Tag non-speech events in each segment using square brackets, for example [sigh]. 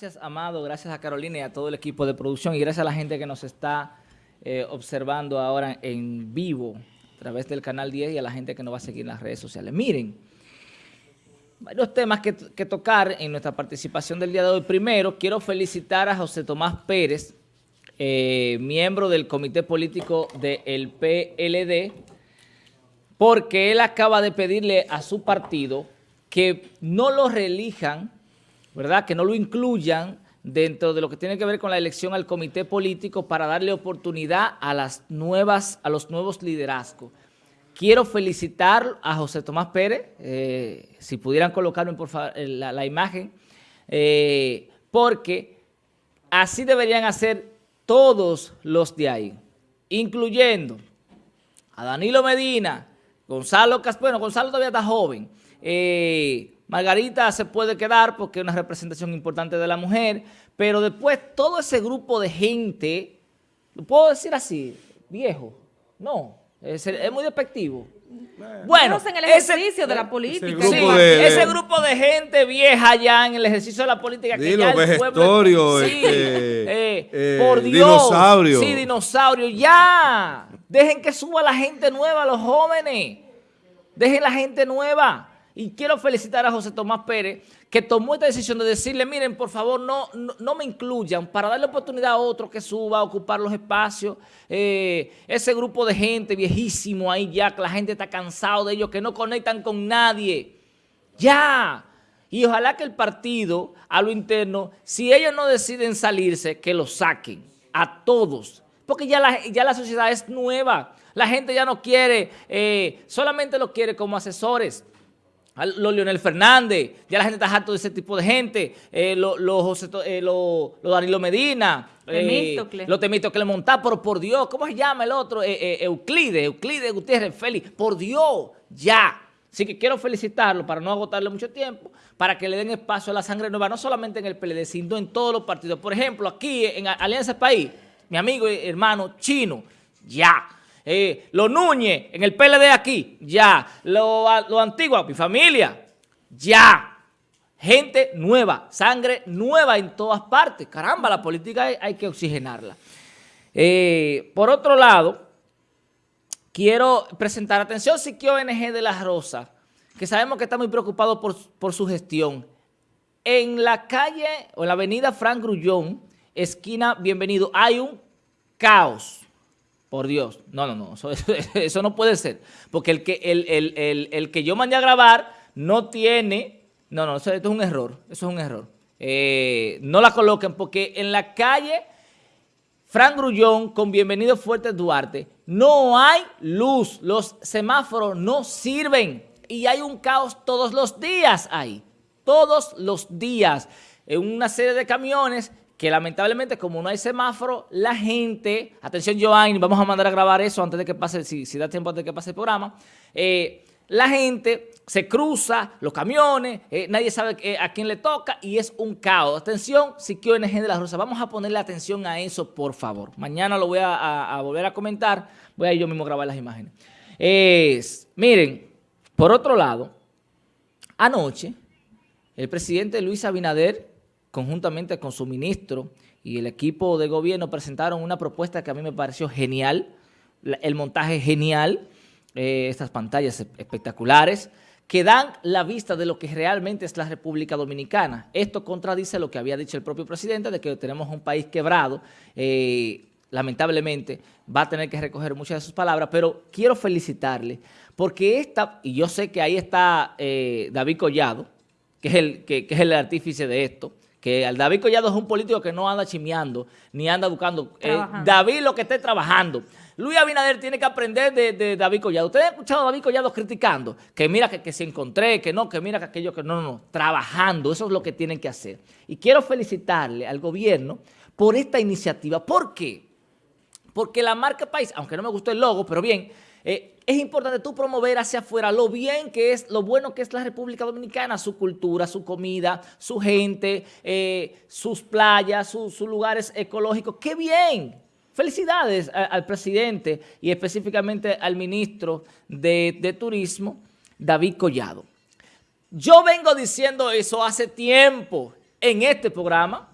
Gracias, Amado, gracias a Carolina y a todo el equipo de producción y gracias a la gente que nos está eh, observando ahora en vivo a través del Canal 10 y a la gente que nos va a seguir en las redes sociales. Miren, varios temas que, tocar en nuestra participación del día de hoy. Primero, quiero felicitar a José Tomás Pérez, eh, miembro del Comité Político del PLD, porque él acaba de pedirle a su partido que no lo reelijan ¿verdad? Que no lo incluyan dentro de lo que tiene que ver con la elección al comité político para darle oportunidad a las nuevas, a los nuevos liderazgos. Quiero felicitar a José Tomás Pérez, eh, si pudieran colocarme por favor la, imagen, eh, porque así deberían hacer todos los de ahí, incluyendo a Danilo Medina, Gonzalo Cas bueno, Gonzalo todavía está joven, eh, Margarita se puede quedar porque es una representación importante de la mujer, pero después todo ese grupo de gente, ¿lo puedo decir así? Viejo, no, es, muy despectivo. Bueno, en el ejercicio de la política. Ese grupo, de, ese grupo de gente vieja ya en el ejercicio de la política. que ya el pueblo, sí, este, eh, por Dios. Dinosaurio. Sí, dinosaurio. Ya. Dejen que suba la gente nueva, los jóvenes. Dejen la gente nueva. Y quiero felicitar a José Tomás Pérez, que tomó esta decisión de decirle, miren, por favor, no, no, me incluyan para darle oportunidad a otro que suba a ocupar los espacios. Eh, ese grupo de gente viejísimo ahí ya, que la gente está cansado de ellos, que no conectan con nadie. ¡Ya! Y ojalá que el partido, a lo interno, si ellos no deciden salirse, que lo saquen a todos. Porque ya la, ya la sociedad es nueva. La gente ya no quiere, eh, solamente lo quiere como asesores los Leonel Fernández, ya la gente está harto de ese tipo de gente, eh, los lo, eh, lo, Danilo Medina, eh, los Temístocles Montá, pero por Dios, ¿cómo se llama el otro? Eh, Euclides, Euclides Gutiérrez Félix, por Dios, ya. Así que quiero felicitarlo para no agotarle mucho tiempo, para que le den espacio a la sangre nueva, no solamente en el PLD, sino en todos los partidos. Por ejemplo, aquí en Alianza País, mi amigo y hermano chino, ya. Eh, los Núñez en el PLD aquí, ya. Los lo antiguos, mi familia, ya. Gente nueva, sangre nueva en todas partes. Caramba, la política hay, que oxigenarla. Eh, por otro lado, quiero presentar, atención, Siquio ONG de La Rosa, que sabemos que está muy preocupado por, por su gestión. En la calle o en la avenida Frank Grullón, esquina Bienvenido, hay un caos por Dios. No, no, no. [laughs] Eso, no puede ser. Porque el que, el, que yo mandé a grabar no tiene... No, no, eso, esto es un error. Eso es un error. Eh, no la coloquen porque en la calle Frank Grullón con Bienvenido Fuerte Duarte no hay luz. Los semáforos no sirven. Y hay un caos todos los días ahí. Todos los días. En una serie de camiones que lamentablemente como no hay semáforo, la gente, atención Joanny, vamos a mandar a grabar eso antes de que pase, si, si da tiempo antes de que pase el programa, eh, la gente se cruza, los camiones, eh, nadie sabe eh, a quién le toca y es un caos. Atención, Siquio NG de la Rosa, vamos a ponerle atención a eso, por favor. Mañana lo voy a, a volver a comentar, voy a yo mismo grabar las imágenes. Es, miren, por otro lado, anoche, el presidente Luis Abinader conjuntamente con su ministro y el equipo de gobierno presentaron una propuesta que a mí me pareció genial, el montaje genial, eh, estas pantallas espectaculares, que dan la vista de lo que realmente es la República Dominicana. Esto contradice lo que había dicho el propio presidente de que tenemos un país quebrado, eh, lamentablemente va a tener que recoger muchas de sus palabras, pero quiero felicitarle porque esta, y yo sé que ahí está eh, David Collado, que es, el, que es el artífice de esto, que David Collado es un político que no anda chimeando, ni anda buscando. Eh, David lo que esté trabajando. Luis Abinader tiene que aprender de, David Collado. ¿Ustedes han escuchado a David Collado criticando? Que mira que, se encontré, que no, que mira que aquello, que no, no, no. Trabajando, eso es lo que tienen que hacer. Y quiero felicitarle al gobierno por esta iniciativa. ¿Por qué? Porque la marca país, aunque no me gustó el logo, pero bien, eh, es importante tú promover hacia afuera lo bien que es, lo bueno que es la República Dominicana, su cultura, su comida, su gente, eh, sus playas, sus lugares ecológicos. ¡Qué bien! Felicidades al presidente y específicamente al ministro de, de Turismo, David Collado. Yo vengo diciendo eso hace tiempo en este programa,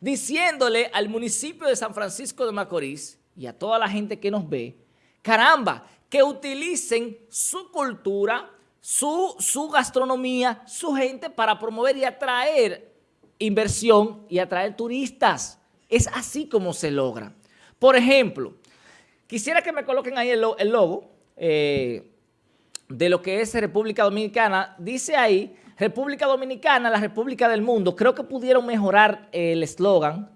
diciéndole al municipio de San Francisco de Macorís y a toda la gente que nos ve, caramba, que utilicen su cultura, su, su gastronomía, su gente para promover y atraer inversión y atraer turistas. Es así como se logra. Por ejemplo, quisiera que me coloquen ahí el, logo eh, de lo que es República Dominicana. Dice ahí, República Dominicana, la República del Mundo. Creo que pudieron mejorar el eslogan.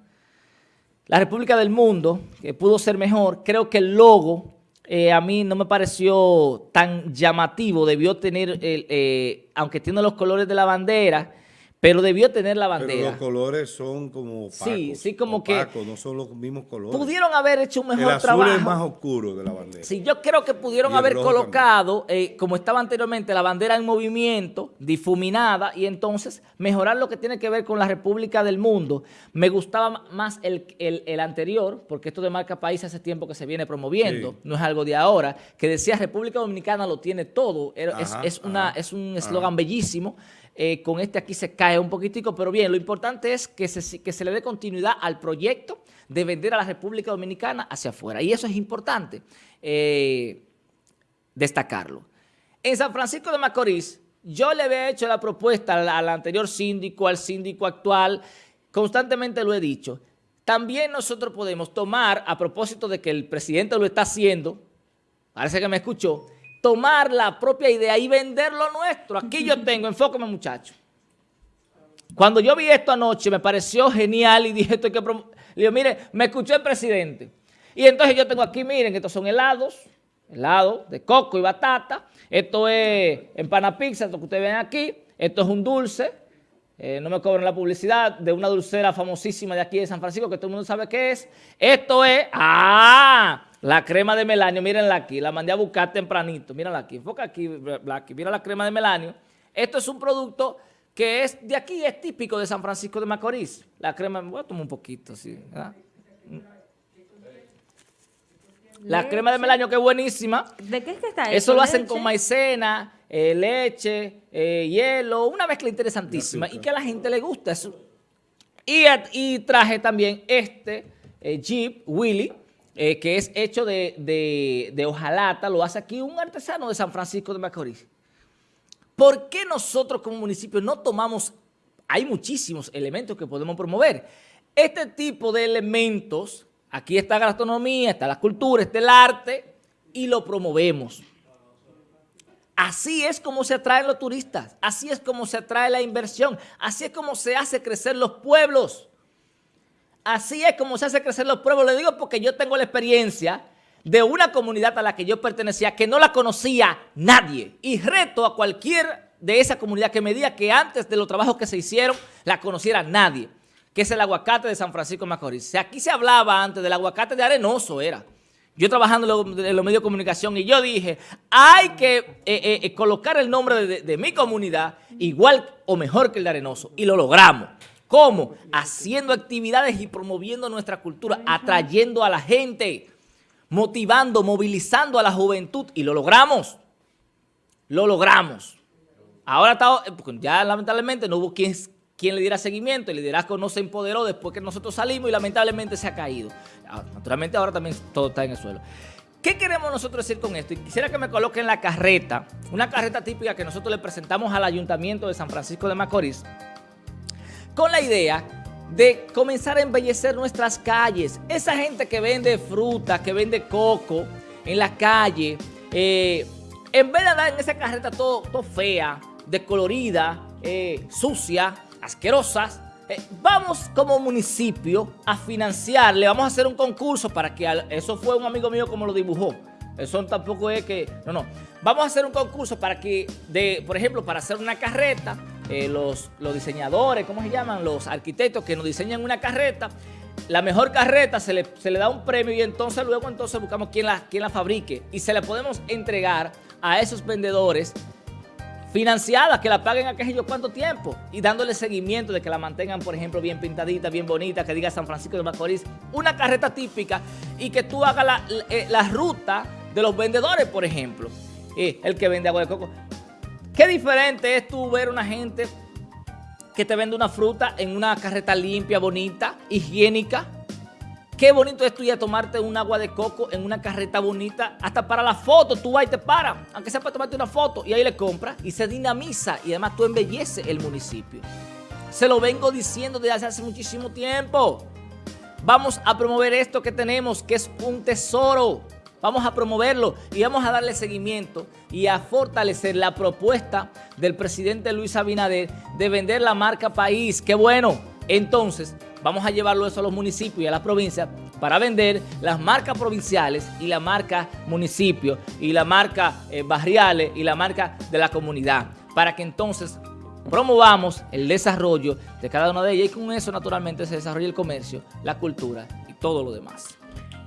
La República del Mundo, que pudo ser mejor. Creo que el logo eh, a mí no me pareció tan llamativo. Debió tener, eh, aunque tiene los colores de la bandera, pero debió tener la bandera. Pero los colores son como opacos, Sí, sí, como que... no son los mismos colores. Pudieron haber hecho un mejor trabajo. El azul es más oscuro de la bandera. Sí, yo creo que pudieron haber colocado, eh, como estaba anteriormente, la bandera en movimiento, difuminada, y entonces mejorar lo que tiene que ver con la República del Mundo. Me gustaba más el, anterior, porque esto de marca país hace tiempo que se viene promoviendo, no es algo de ahora, que decía República Dominicana lo tiene todo. es, una, es un eslogan bellísimo. Eh, con este aquí se cae un poquitico, pero bien, lo importante es que se, que se le dé continuidad al proyecto de vender a la República Dominicana hacia afuera. Y eso es importante eh, destacarlo. En San Francisco de Macorís, yo le había hecho la propuesta al, anterior síndico, al síndico actual, constantemente lo he dicho. También nosotros podemos tomar, a propósito de que el presidente lo está haciendo, parece que me escuchó, tomar la propia idea y vender lo nuestro. Aquí yo tengo, [laughs] enfócame muchacho. Cuando yo vi esto anoche me pareció genial y dije esto hay que... Le digo, mire, me escuchó el presidente. Y entonces yo tengo aquí, miren, estos son helados, helados de coco y batata. Esto es empana pizza, esto que ustedes ven aquí. Esto es un dulce, eh, no me cobran la publicidad, de una dulcera famosísima de aquí de San Francisco que todo el mundo sabe qué es. Esto es, ¡ah! La crema de melanio, mírenla aquí, la mandé a buscar tempranito, mírenla aquí, enfoca aquí, Blacky, mira la crema de melanio. Esto es un producto que es de aquí, es típico de San Francisco de Macorís. La crema, voy a tomar un poquito, sí, La crema de melanio que es buenísima. ¿De qué es que está eso? Eso lo hacen con maicena, eh, leche, eh, hielo, una mezcla interesantísima y que a la gente le gusta. Eso. Y, traje también este eh, Jeep Willy, eh, que es hecho de, hojalata, lo hace aquí un artesano de San Francisco de Macorís. ¿Por qué nosotros como municipio no tomamos, hay muchísimos elementos que podemos promover, este tipo de elementos, aquí está la gastronomía, está la cultura, está el arte, y lo promovemos. Así es como se atraen los turistas, así es como se atrae la inversión, así es como se hace crecer los pueblos. Así es como se hace crecer los pueblos. Le digo porque yo tengo la experiencia de una comunidad a la que yo pertenecía que no la conocía nadie. Y reto a cualquier de esa comunidad que me diga que antes de los trabajos que se hicieron la conociera nadie, que es el aguacate de San Francisco de Macorís. Aquí se hablaba antes del aguacate de Arenoso, era. Yo trabajando en los medios de comunicación y yo dije, hay que eh, eh, eh, colocar el nombre de, de mi comunidad igual o mejor que el de Arenoso. Y lo logramos. ¿Cómo? Haciendo actividades y promoviendo nuestra cultura, atrayendo a la gente, motivando, movilizando a la juventud y lo logramos. Lo logramos. Ahora está, ya lamentablemente no hubo quien, quien le diera seguimiento, el liderazgo no se empoderó después que nosotros salimos y lamentablemente se ha caído. Ah, naturalmente ahora también todo está en el suelo. ¿Qué queremos nosotros decir con esto? Y quisiera que me coloquen la carreta, una carreta típica que nosotros le presentamos al Ayuntamiento de San Francisco de Macorís, con la idea de comenzar a embellecer nuestras calles. Esa gente que vende fruta, que vende coco en la calle, eh, en vez de andar en esa carreta todo, fea, descolorida, eh, sucia, asquerosas, eh, vamos como municipio a financiarle, vamos a hacer un concurso para que, eso fue un amigo mío como lo dibujó, eso tampoco es que, no, no, vamos a hacer un concurso para que, de, por ejemplo, para hacer una carreta, eh, los, los diseñadores, ¿cómo se llaman? Los arquitectos que nos diseñan una carreta, la mejor carreta se le, se le, da un premio y entonces luego entonces buscamos quién la, quién la fabrique y se la podemos entregar a esos vendedores financiadas, que la paguen a qué sé yo cuánto tiempo y dándole seguimiento de que la mantengan, por ejemplo, bien pintadita, bien bonita, que diga San Francisco de Macorís, una carreta típica y que tú hagas la, eh, ruta de los vendedores, por ejemplo. el que vende agua de coco. Qué diferente es tú ver una gente que te vende una fruta en una carreta limpia, bonita, higiénica. Qué bonito es tú ya tomarte un agua de coco en una carreta bonita. Hasta para la foto tú vas y te paras, aunque sea para tomarte una foto. Y ahí le compras y se dinamiza y además tú embelleces el municipio. Se lo vengo diciendo desde hace muchísimo tiempo. Vamos a promover esto que tenemos, que es un tesoro. Vamos a promoverlo y vamos a darle seguimiento y a fortalecer la propuesta del presidente Luis Abinader de vender la marca país. ¡Qué bueno! Entonces, vamos a llevarlo eso a los municipios y a las provincias para vender las marcas provinciales y la marca municipio y la marca eh, barriales y la marca de la comunidad. Para que entonces promovamos el desarrollo de cada una de ellas y con eso naturalmente se desarrolla el comercio, la cultura y todo lo demás.